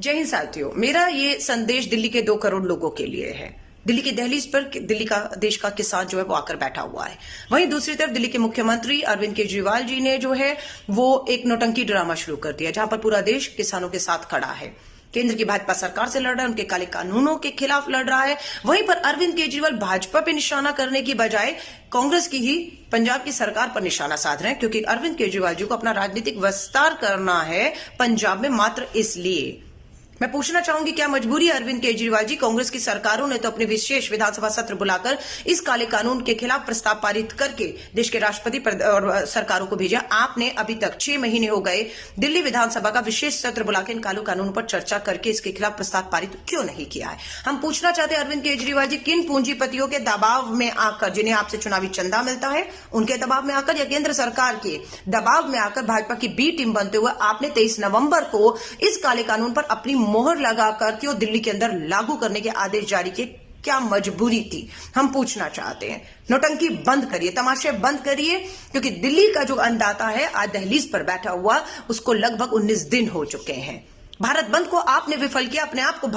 जय हिंद साथियों, मेरा ये संदेश दिल्ली के दो करोड़ लोगों के लिए है। दिल्ली की दहलीज पर दिल्ली का, देश का किसान जो है वो आकर बैठा हुआ है। वहीं दूसरी तरफ़ दिल्ली के मुख्यमंत्री अरविंद केजरीवाल जी ने जो है, वो एक नोटंकी ड्रामा शुरू कर दिया, जहाँ पर पूरा देश किसानों के साथ खड़ा है। केंद्र की भाजपा सरकार से लड़ रहा है, उनके काले कानूनों के खिलाफ लड़ रहा है। वहीं पर अरविंद केजरीवाल भाजपा पे निशाना करने की बजाय कांग्रेस की ही पंजाब की सरकार पर निशाना साध रहे हैं, क्योंकि अरविंद केजरीवाल जी को अपना राजनीतिक विस्तार करना है पंजाब में मात्र इसलिए। मैं पूछना चाहूँगी, क्या मजबूरी अरविंद केजरीवाल जी कांग्रेस की सरकारों ने तो अपने विशेष विधानसभा सत्र बुलाकर इस काले कानून के खिलाफ प्रस्ताव पारित करके देश के राष्ट्रपति और सरकारों को भेजा? आपने अभी तक छह महीने हो गए, दिल्ली विधानसभा का विशेष सत्र बुलाकर इन कानून कानून पर चर्चा करके इसके खिलाफ प्रस्ताव पारित क्यों नहीं किया है? हम पूछना चाहते हैं, अरविंद केजरीवाल जी, किन पूंजीपतियों के दबाव में आकर, जिन्हें आपसे चुनावी चंदा मिलता है, उनके दबाव में आकर या केंद्र सरकार के दबाव में आकर भाजपा की बी टीम बनते हुए आपने तेईस नवंबर को इस काले कानून पर अपनी मोहर लगा करके वो दिल्ली के अंदर लागू करने के आदेश जारी किए। क्या मजबूरी थी? हम पूछना चाहते हैं। नोटंकी बंद करिए, तमाशे बंद करिए, क्योंकि दिल्ली का जो अंदाता है, आज दहलीज पर बैठा हुआ, उसको लगभग 19 दिन हो चुके हैं। भारत बंद को आपने विफल किया, अपने आप को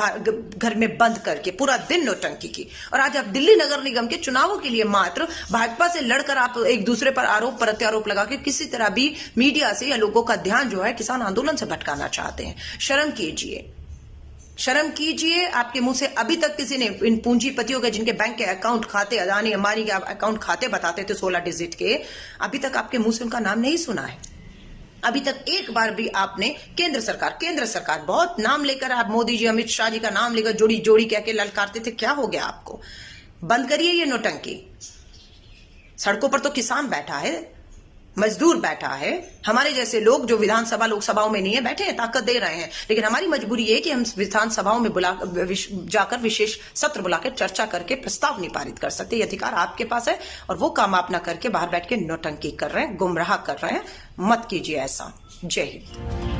घर में बंद करके, पूरा दिन नोटंकी की। और आज आप दिल्ली नगर निगम के चुनावों के लिए मात्र भाजपा से लड़कर आप एक दूसरे पर आरोप, प्रत्यारोप लगा के किसी तरह भी मीडिया से या लोगों का ध्यान जो है किसान आंदोलन से भटकाना चाहते हैं। शर्म कीजिए। शर्म कीजिए, आपके मुँह से अभी तक किसी ने इन पूंजीपतियों के, जिनके बैंक के अकाउंट खाते, अदानी, अंबानी के अकाउंट खाते बताते थे सोलह डिजिट के, अभी तक आपके मुँह से उनका नाम नहीं सुना है। अभी तक एक बार भी आपने केंद्र सरकार केंद्र सरकार, बहुत नाम लेकर आप मोदी जी, अमित शाह जी का नाम लेकर जोड़ी जोड़ी कह के ललकारते थे, क्या हो गया आपको? बंद करिए ये नोटंकी। सड़कों पर तो किसान बैठा है मजदूर बैठा है। हमारे जैसे लोग जो विधानसभा लोकसभाओं में नहीं है बैठे हैं ताकत दे रहे हैं। लेकिन हमारी मजबूरी ये कि हम विधानसभाओं में बुला विश, जाकर विशेष सत्र बुलाकर चर्चा करके प्रस्ताव नहीं पारित कर सकते ये अधिकार आपके पास है और वो काम आप ना करके बाहर बैठ के नोटंकी कर रहे हैं गुमराह कर रहे हैं। मत कीजिए ऐसा। जय हिंद।